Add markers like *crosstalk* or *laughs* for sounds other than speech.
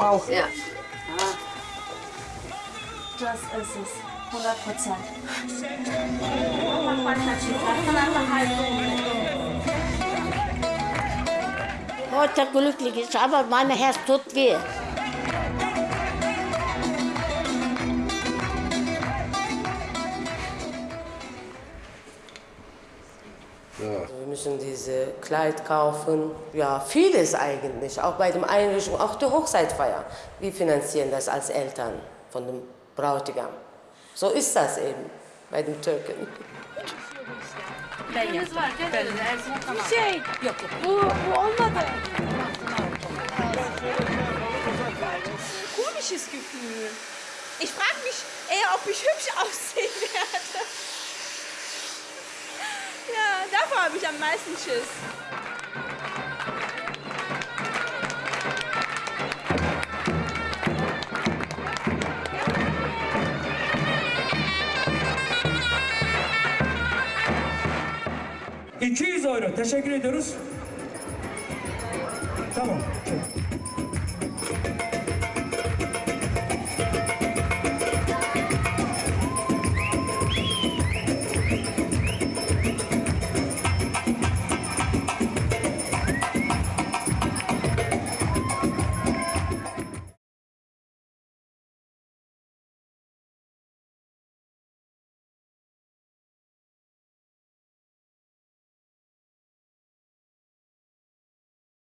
auch. Ja. Das ist es. 100 Prozent. Heute glücklich ist, aber mein Herz tut weh. Wir müssen diese Kleid kaufen. Ja, vieles eigentlich. Auch bei der Einrichtung, auch die Hochzeitfeier. Wir finanzieren das als Eltern von dem Bräutigam. So ist das eben bei den Türken. Şey, yok bu, bu olmadı. komisches Gefühl. Ich frage mich eher, ob ich hübsch *laughs* aussehen werde. Davor habe ich am meisten Schiss. ...200 euro. Teşekkür ediyoruz. Tamam.